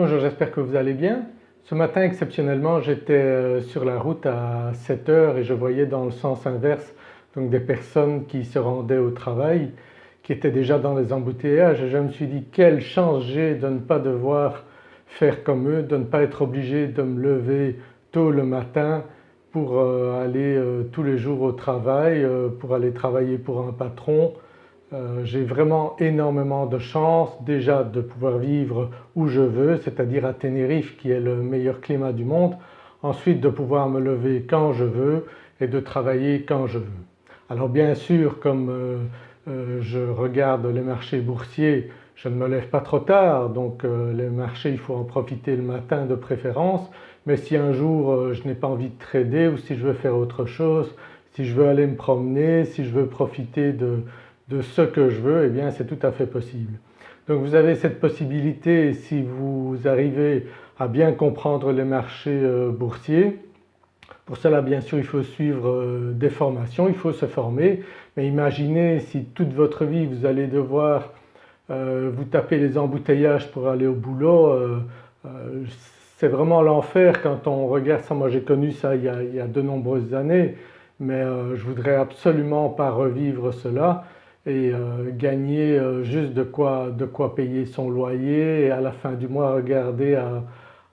Bonjour, j'espère que vous allez bien. Ce matin exceptionnellement j'étais euh, sur la route à 7 heures et je voyais dans le sens inverse donc des personnes qui se rendaient au travail qui étaient déjà dans les embouteillages je me suis dit quelle chance j'ai de ne pas devoir faire comme eux, de ne pas être obligé de me lever tôt le matin pour euh, aller euh, tous les jours au travail, pour aller travailler pour un patron euh, j'ai vraiment énormément de chance déjà de pouvoir vivre où je veux c'est-à-dire à Tenerife qui est le meilleur climat du monde, ensuite de pouvoir me lever quand je veux et de travailler quand je veux. Alors bien sûr comme euh, euh, je regarde les marchés boursiers je ne me lève pas trop tard. Donc les marchés il faut en profiter le matin de préférence. Mais si un jour je n'ai pas envie de trader ou si je veux faire autre chose, si je veux aller me promener, si je veux profiter de, de ce que je veux, eh bien c'est tout à fait possible. Donc vous avez cette possibilité si vous arrivez à bien comprendre les marchés euh, boursiers. Pour cela bien sûr il faut suivre euh, des formations, il faut se former mais imaginez si toute votre vie vous allez devoir euh, vous taper les embouteillages pour aller au boulot, c'est vraiment l'enfer quand on regarde ça. Moi j'ai connu ça il y, a, il y, a, de nombreuses années mais je voudrais absolument pas revivre cela et euh, gagner euh, juste de quoi, de quoi payer son loyer et à la fin du mois regarder à,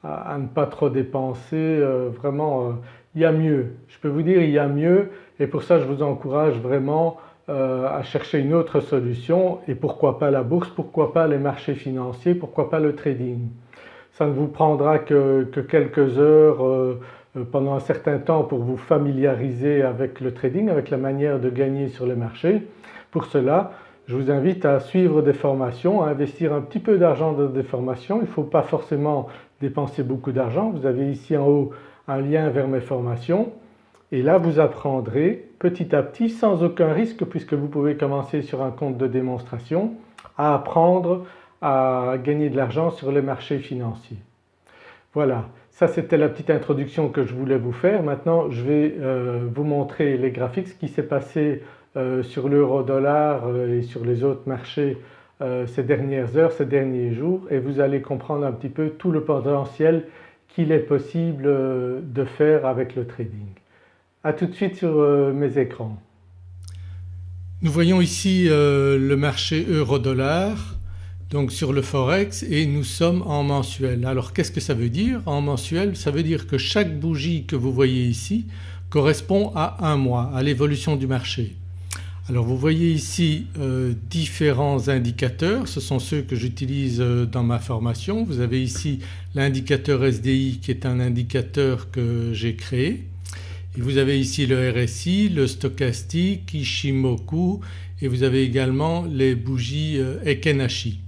à, ne pas trop dépenser. Euh, vraiment il y a mieux, je peux vous dire il y a mieux et pour ça je vous encourage vraiment à chercher une autre solution et pourquoi pas la bourse, pourquoi pas les marchés financiers, pourquoi pas le trading. Ça ne vous prendra que, que quelques heures pendant un certain temps pour vous familiariser avec le trading, avec la manière de gagner sur les marchés pour cela je vous invite à suivre des formations, à investir un petit peu d'argent dans des formations. Il ne faut pas forcément dépenser beaucoup d'argent. Vous avez ici en haut un lien vers mes formations et là vous apprendrez petit à petit sans aucun risque puisque vous pouvez commencer sur un compte de démonstration à apprendre à gagner de l'argent sur les marchés financiers. Voilà, ça c'était la petite introduction que je voulais vous faire. Maintenant je vais euh, vous montrer les graphiques, ce qui s'est passé euh, sur l'euro-dollar euh, et sur les autres marchés ces dernières heures, ces derniers jours et vous allez comprendre un petit peu tout le potentiel qu'il est possible de faire avec le trading. A tout de suite sur mes écrans. Nous voyons ici le marché euro-dollar donc sur le forex et nous sommes en mensuel. Alors qu'est-ce que ça veut dire? En mensuel Ça veut dire que chaque bougie que vous voyez ici correspond à un mois, à l'évolution du marché. Alors vous voyez ici euh, différents indicateurs, ce sont ceux que j'utilise euh, dans ma formation. Vous avez ici l'indicateur SDI qui est un indicateur que j'ai créé et vous avez ici le RSI, le stochastique, Ishimoku et vous avez également les bougies euh, Ekenashi.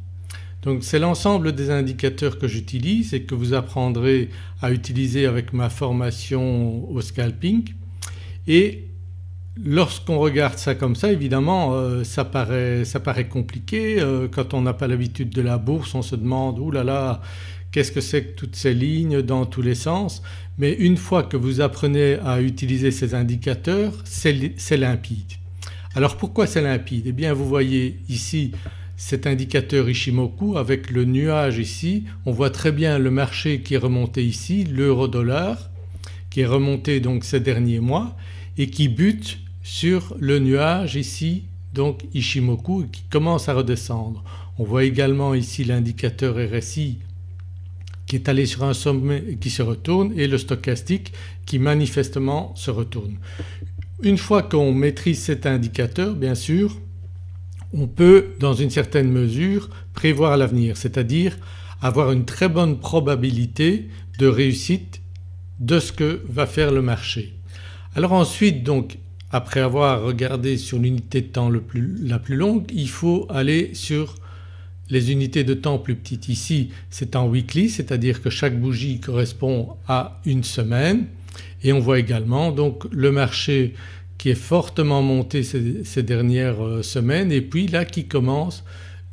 Donc c'est l'ensemble des indicateurs que j'utilise et que vous apprendrez à utiliser avec ma formation au scalping et Lorsqu'on regarde ça comme ça évidemment euh, ça, paraît, ça, paraît, compliqué. Euh, quand on n'a pas l'habitude de la bourse on se demande « là là qu'est-ce que c'est que toutes ces lignes dans tous les sens ?» mais une fois que vous apprenez à utiliser ces indicateurs c'est limpide. Alors pourquoi c'est limpide? Eh bien vous voyez ici cet indicateur Ishimoku avec le nuage ici, on voit très bien le marché qui est remonté ici, l'euro-dollar qui est remonté donc ces derniers mois et qui bute sur le nuage ici donc Ishimoku qui commence à redescendre. On voit également ici l'indicateur RSI qui est allé sur un sommet et qui se retourne et le stochastique qui manifestement se retourne. Une fois qu'on maîtrise cet indicateur bien sûr on peut dans une certaine mesure prévoir l'avenir c'est-à-dire avoir une très bonne probabilité de réussite de ce que va faire le marché. Alors ensuite donc après avoir regardé sur l'unité de temps la plus longue il faut aller sur les unités de temps plus petites. Ici c'est en weekly c'est-à-dire que chaque bougie correspond à une semaine et on voit également donc le marché est fortement monté ces, dernières euh, semaines et puis là qui commence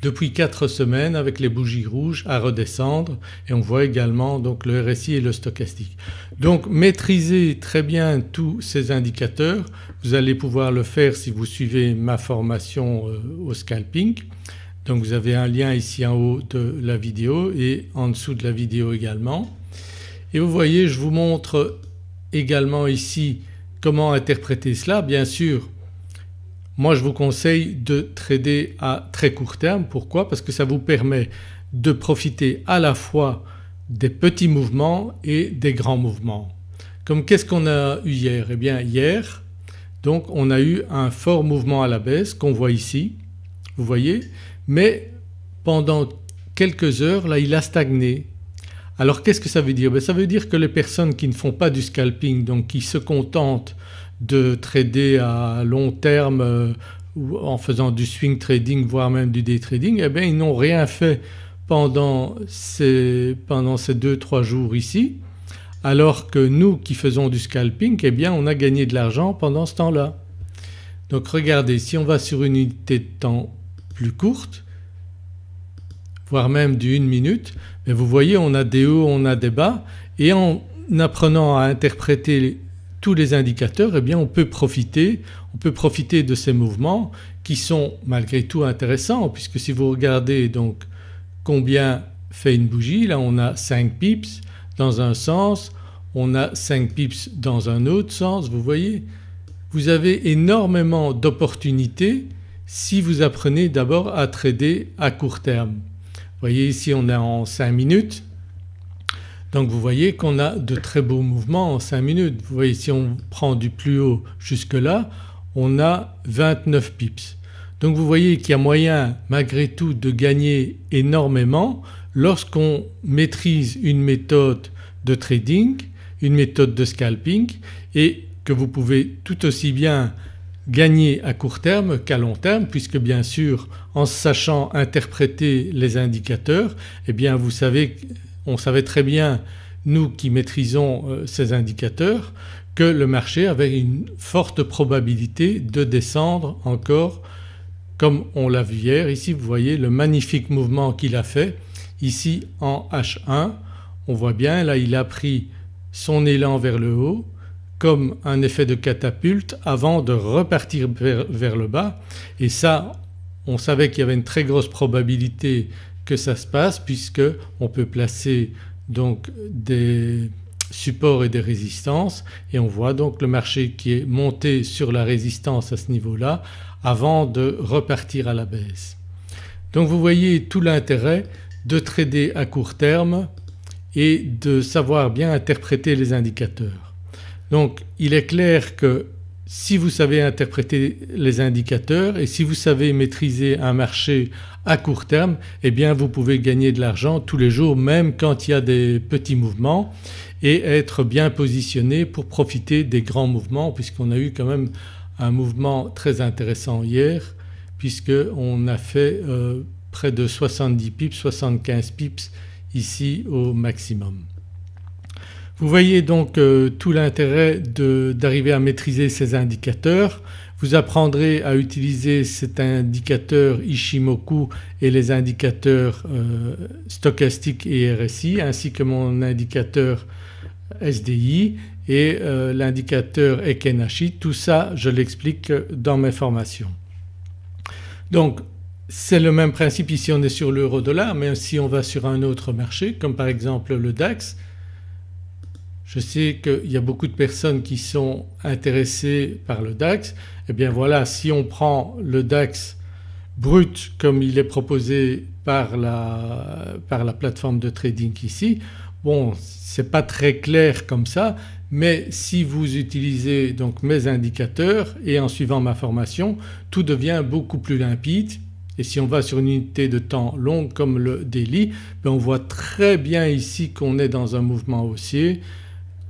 depuis 4 semaines avec les bougies rouges à redescendre et on voit également donc le RSI et le stochastique. Donc maîtriser très bien tous ces indicateurs, vous allez pouvoir le faire si vous suivez ma formation euh, au scalping. Donc vous avez un lien ici en haut de la vidéo et en dessous de la vidéo également. Et vous voyez je vous montre également ici comment interpréter cela. Bien sûr moi je vous conseille de trader à très court terme. Pourquoi? Parce que ça vous permet de profiter à la fois des petits mouvements et des grands mouvements. Comme qu'est-ce qu'on a eu hier? Eh bien hier donc on a eu un fort mouvement à la baisse qu'on voit ici, vous voyez, mais pendant quelques heures là il a stagné. Alors qu'est-ce que ça veut dire? Ben, Ça veut dire que les personnes qui ne font pas du scalping donc qui se contentent de trader à long terme euh, en faisant du swing trading voire même du day trading eh bien ils n'ont rien fait pendant ces, pendant ces 2-3 jours ici alors que nous qui faisons du scalping eh bien on a gagné de l'argent pendant ce temps-là. Donc regardez si on va sur une unité de temps plus courte voire même d'une minute mais vous voyez on a des hauts, on a des bas et en apprenant à interpréter tous les indicateurs eh bien on peut profiter, on peut profiter de ces mouvements qui sont malgré tout intéressants puisque si vous regardez donc combien fait une bougie là on a 5 pips dans un sens, on a 5 pips dans un autre sens, vous voyez. Vous avez énormément d'opportunités si vous apprenez d'abord à trader à court terme. Vous voyez ici on est en 5 minutes donc vous voyez qu'on a de très beaux mouvements en 5 minutes. Vous voyez si on prend du plus haut jusque là on a 29 pips. Donc vous voyez qu'il y a moyen malgré tout de gagner énormément lorsqu'on maîtrise une méthode de trading une méthode de scalping et que vous pouvez tout aussi bien gagner à court terme qu'à long terme puisque bien sûr en sachant interpréter les indicateurs eh bien vous savez, on savait très bien nous qui maîtrisons euh, ces indicateurs que le marché avait une forte probabilité de descendre encore comme on l'a vu hier. Ici vous voyez le magnifique mouvement qu'il a fait ici en H1 on voit bien là il a pris son élan vers le haut comme un effet de catapulte avant de repartir vers, le bas et ça on savait qu'il y avait une très grosse probabilité que ça se passe puisque on peut placer donc des supports et des résistances et on voit donc le marché qui est monté sur la résistance à ce niveau-là avant de repartir à la baisse. Donc vous voyez tout l'intérêt de trader à court terme et de savoir bien interpréter les indicateurs. Donc il est clair que si vous savez interpréter les indicateurs et si vous savez maîtriser un marché à court terme eh bien vous pouvez gagner de l'argent tous les jours même quand il y a des petits mouvements et être bien positionné pour profiter des grands mouvements puisqu'on a eu quand même un mouvement très intéressant hier puisqu'on a fait euh, près de 70 pips, 75 pips ici au maximum. Vous voyez donc euh, tout l'intérêt d'arriver à maîtriser ces indicateurs. Vous apprendrez à utiliser cet indicateur Ishimoku et les indicateurs euh, stochastiques et RSI ainsi que mon indicateur SDI et euh, l'indicateur Ekenashi. Tout ça je l'explique dans mes formations. Donc c'est le même principe ici on est sur l'euro dollar mais si on va sur un autre marché comme par exemple le DAX je sais qu'il y a beaucoup de personnes qui sont intéressées par le DAX eh bien voilà si on prend le DAX brut comme il est proposé par la, par la plateforme de trading ici bon c'est pas très clair comme ça mais si vous utilisez donc mes indicateurs et en suivant ma formation tout devient beaucoup plus limpide et si on va sur une unité de temps longue comme le daily ben on voit très bien ici qu'on est dans un mouvement haussier.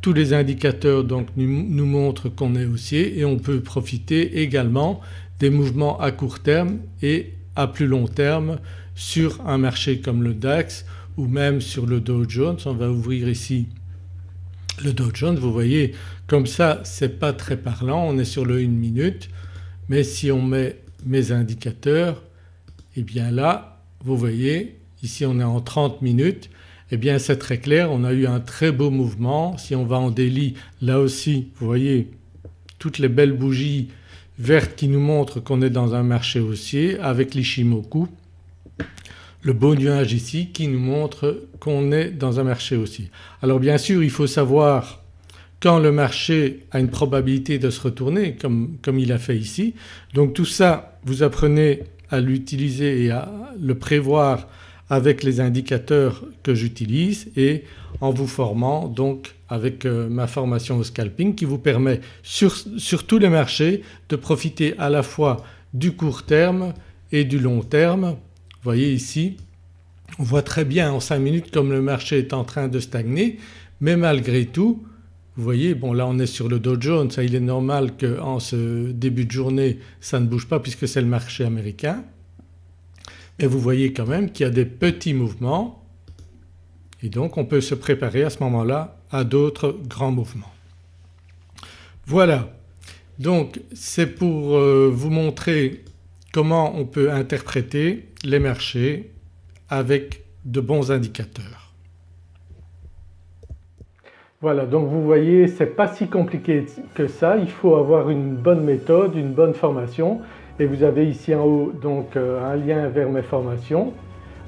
Tous les indicateurs donc nous, montrent qu'on est haussier et on peut profiter également des mouvements à court terme et à plus long terme sur un marché comme le DAX ou même sur le Dow Jones. On va ouvrir ici le Dow Jones, vous voyez comme ça c'est pas très parlant, on est sur le 1 minute. Mais si on met mes indicateurs et eh bien là vous voyez ici on est en 30 minutes eh bien c'est très clair on a eu un très beau mouvement. Si on va en délit là aussi vous voyez toutes les belles bougies vertes qui nous montrent qu'on est dans un marché haussier avec l'Ishimoku le beau nuage ici qui nous montre qu'on est dans un marché aussi. Alors bien sûr il faut savoir quand le marché a une probabilité de se retourner comme, comme il a fait ici. Donc tout ça vous apprenez à l'utiliser et à le prévoir avec les indicateurs que j'utilise et en vous formant donc avec euh, ma formation au scalping qui vous permet sur, tous les marchés de profiter à la fois du court terme et du long terme. Vous voyez ici on voit très bien en 5 minutes comme le marché est en train de stagner mais malgré tout vous voyez bon là on est sur le Dow Jones, il est normal qu'en ce début de journée ça ne bouge pas puisque c'est le marché américain mais vous voyez quand même qu'il y a des petits mouvements. Et donc on peut se préparer à ce moment-là à d'autres grands mouvements. Voilà. Donc c'est pour euh, vous montrer comment on peut interpréter les marchés avec de bons indicateurs. Voilà. Donc vous voyez c'est pas si compliqué que ça, il faut avoir une bonne méthode, une bonne formation et vous avez ici en haut donc euh, un lien vers mes formations.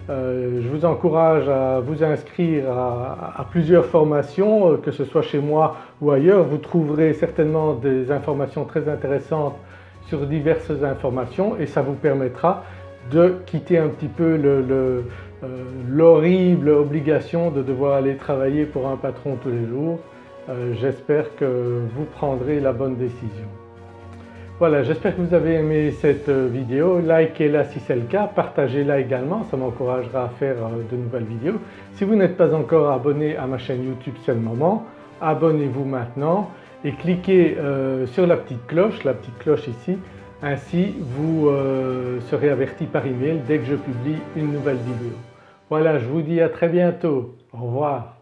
Euh, je vous encourage à vous inscrire à, plusieurs formations euh, que ce soit chez moi ou ailleurs. Vous trouverez certainement des informations très intéressantes sur diverses informations et ça vous permettra de quitter un petit peu l'horrible obligation de devoir aller travailler pour un patron tous les jours. J'espère que vous prendrez la bonne décision. Voilà j'espère que vous avez aimé cette euh, vidéo, likez-la si c'est le cas, partagez-la également, ça m'encouragera à faire euh, de nouvelles vidéos. Si vous n'êtes pas encore abonné à ma chaîne YouTube c'est le moment, abonnez-vous maintenant et cliquez euh, sur la petite cloche, la petite cloche ici, ainsi vous serez averti par email dès que je publie une nouvelle vidéo. Voilà je vous dis à très bientôt, au revoir.